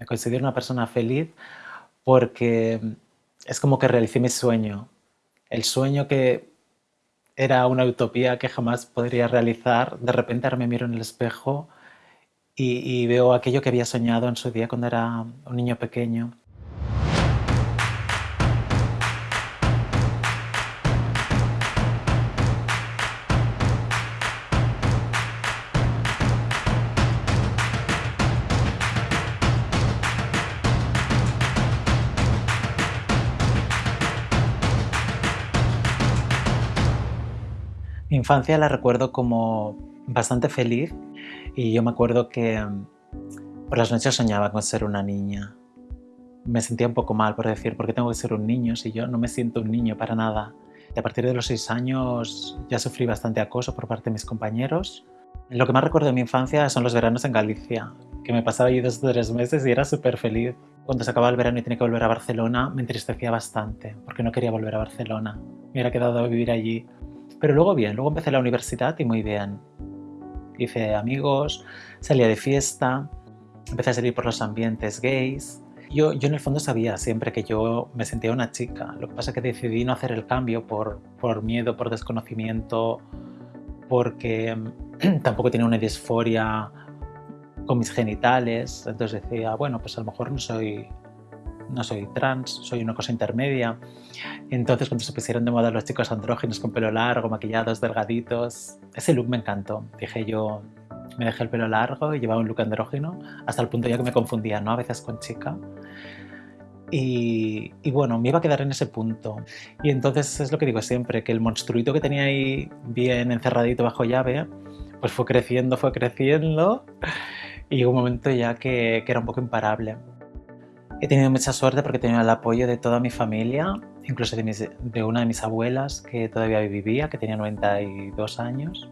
Me considero una persona feliz porque es como que realicé mi sueño. El sueño que era una utopía que jamás podría realizar, de repente ahora me miro en el espejo y, y veo aquello que había soñado en su día cuando era un niño pequeño. Mi infancia la recuerdo como bastante feliz y yo me acuerdo que mm, por las noches soñaba con ser una niña. Me sentía un poco mal por decir, ¿por qué tengo que ser un niño si yo no me siento un niño para nada? Y a partir de los seis años ya sufrí bastante acoso por parte de mis compañeros. Lo que más recuerdo de mi infancia son los veranos en Galicia, que me pasaba allí dos o tres meses y era súper feliz. Cuando se acababa el verano y tenía que volver a Barcelona, me entristecía bastante, porque no quería volver a Barcelona. Me hubiera quedado a vivir allí pero luego bien, luego empecé la universidad y muy bien. Hice amigos, salía de fiesta, empecé a salir por los ambientes gays. Yo, yo en el fondo sabía siempre que yo me sentía una chica. Lo que pasa es que decidí no hacer el cambio por, por miedo, por desconocimiento, porque tampoco tenía una disforia con mis genitales. Entonces decía, bueno, pues a lo mejor no soy no soy trans, soy una cosa intermedia. Entonces cuando se pusieron de moda los chicos andrógenos con pelo largo, maquillados, delgaditos, ese look me encantó. Dije yo, me dejé el pelo largo y llevaba un look andrógeno, hasta el punto ya que me confundía, ¿no? A veces con chica. Y, bueno, me iba a quedar en ese punto. Y entonces es lo que digo siempre, que el monstruito que tenía ahí bien encerradito bajo llave, pues fue creciendo, fue creciendo, y llegó un momento ya que, que era un poco imparable. He tenido mucha suerte porque he tenido el apoyo de toda mi familia, incluso de, una de mis abuelas que todavía vivía, que tenía 92 años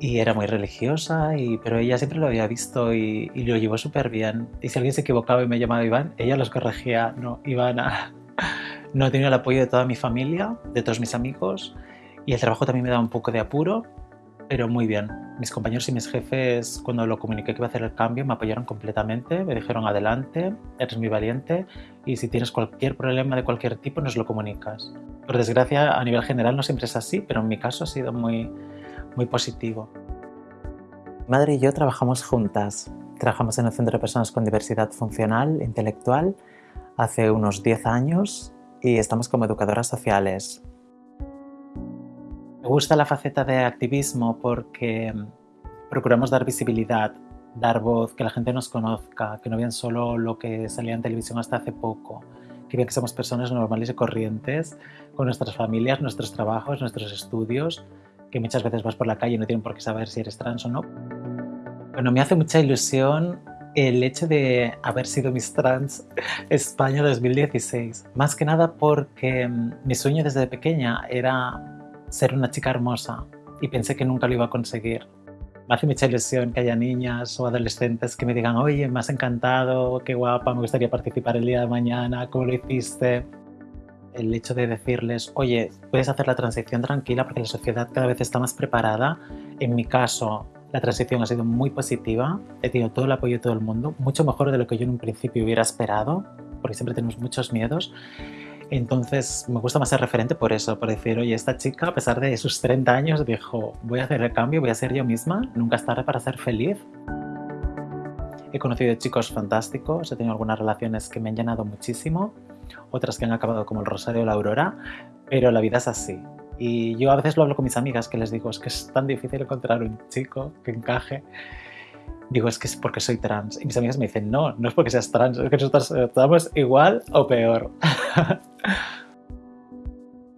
y era muy religiosa, pero ella siempre lo había visto y, lo llevó súper bien. Y si alguien se equivocaba y me llamaba Iván, ella los corregía, no, Ivana. No he tenido el apoyo de toda mi familia, de todos mis amigos, y el trabajo también me da un poco de apuro, pero muy bien. Mis compañeros y mis jefes, cuando lo comuniqué que iba a hacer el cambio, me apoyaron completamente, me dijeron adelante, eres muy valiente y si tienes cualquier problema de cualquier tipo nos lo comunicas. Por desgracia, a nivel general no siempre es así, pero en mi caso ha sido muy, muy positivo. Mi madre y yo trabajamos juntas. Trabajamos en el Centro de Personas con Diversidad Funcional Intelectual hace unos 10 años y estamos como educadoras sociales. Me gusta la faceta de activismo porque mm, procuramos dar visibilidad, dar voz, que la gente nos conozca, que no vean solo lo que salía en televisión hasta hace poco, que vean que somos personas normales y corrientes, con nuestras familias, nuestros trabajos, nuestros estudios, que muchas veces vas por la calle y no tienen por qué saber si eres trans o no. Bueno, me hace mucha ilusión el hecho de haber sido Miss Trans España 2016. Más que nada porque mm, mi sueño desde pequeña era ser una chica hermosa y pensé que nunca lo iba a conseguir. Me hace mucha ilusión que haya niñas o adolescentes que me digan oye, me has encantado, qué guapa, me gustaría participar el día de mañana, ¿cómo lo hiciste? El hecho de decirles, oye, puedes hacer la transición tranquila porque la sociedad cada vez está más preparada. En mi caso, la transición ha sido muy positiva, he tenido todo el apoyo de todo el mundo, mucho mejor de lo que yo en un principio hubiera esperado, porque siempre tenemos muchos miedos. Entonces me gusta más ser referente por eso, por decir, oye, esta chica a pesar de sus 30 años dijo, voy a hacer el cambio, voy a ser yo misma, nunca es tarde para ser feliz. He conocido chicos fantásticos, he tenido algunas relaciones que me han llenado muchísimo, otras que han acabado como el Rosario o la Aurora, pero la vida es así. Y yo a veces lo hablo con mis amigas que les digo, es que es tan difícil encontrar un chico que encaje digo, es que es porque soy trans. Y mis amigas me dicen, no, no es porque seas trans, es que nosotros estamos igual o peor.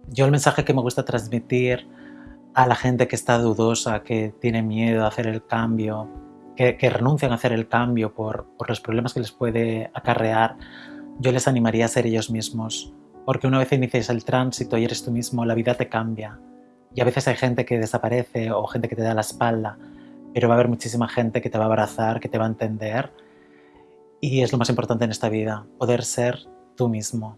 Yo el mensaje que me gusta transmitir a la gente que está dudosa, que tiene miedo a hacer el cambio, que, renuncian a hacer el cambio por, los problemas que les puede acarrear, yo les animaría a ser ellos mismos. Porque una vez inicias el tránsito y eres tú mismo, la vida te cambia. Y a veces hay gente que desaparece o gente que te da la espalda pero va a haber muchísima gente que te va a abrazar, que te va a entender y es lo más importante en esta vida, poder ser tú mismo.